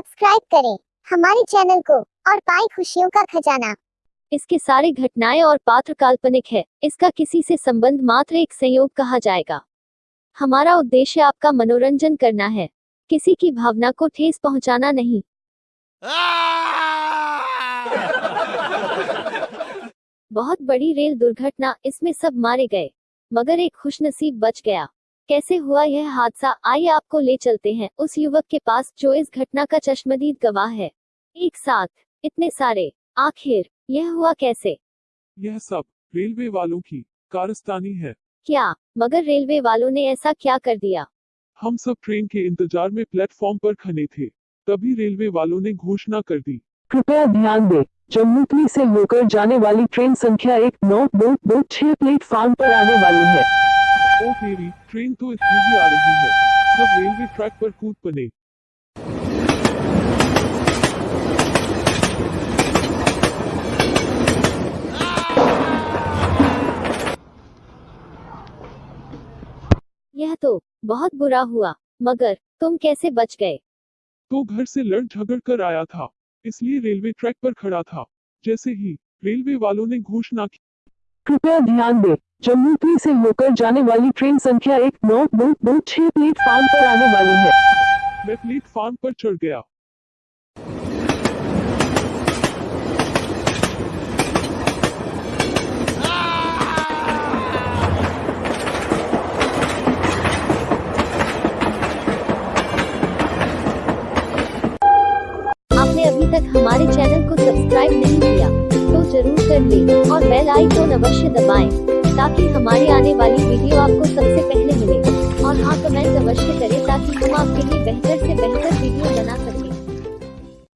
Subscribe करें हमारे channel को और पाए खुशियों का खजाना। इसके सारे घटनाएँ और पात्र काल्पनिक है। इसका किसी से संबंध मात्र एक संयोग कहा जाएगा। हमारा उद्देश्य आपका मनोरंजन करना है। किसी की भावना को ठेस पहुंचाना नहीं। बहुत बड़ी रेल दुर्घटना इसमें सब मारे गए। मगर एक खुशनसीब बच गया। कैसे हुआ यह हादसा? आइए आपको ले चलते हैं। उस युवक के पास जो इस घटना का चश्मदीद गवाह है। एक साथ। इतने सारे। आखिर यह हुआ कैसे? यह सब रेलवे वालों की कारस्तानी है। क्या? मगर रेलवे वालों ने ऐसा क्या कर दिया? हम सब ट्रेन के इंतज़ार में प्लेटफॉर्म पर खड़े थे। तभी रेलवे वालों ने घोषणा कर दी। कृपया ध्यान दें जम्मूतली से होकर जाने वाली ट्रेन संख्या एक नौ दो दो छह प्लेटफार्म पर आने वाली है। ओ मेरी ट्रेन तो इतनी भी आ रही है। सब रेलवे ट्रैक पर कूद पड़े। यह तो बहुत बुरा हुआ मगर तुम कैसे बच गए? तो घर से लड़ झगड़ कर आया था इसलिए रेलवे ट्रैक पर खड़ा था। जैसे ही रेलवे वालों ने घोषणा की कृपया ध्यान दें जम्मूतली से होकर जाने वाली ट्रेन संख्या एक नौ दो दो छह प्लेटफार्म पर आने वाली है। मैं प्लेटफार्म पर चढ़ गया। आपने अभी तक हमारे चैनल को सब्सक्राइब नहीं कर दें और बेल आइकन अवश्य दबाएँ ताकि हमारी आने वाली वीडियो आपको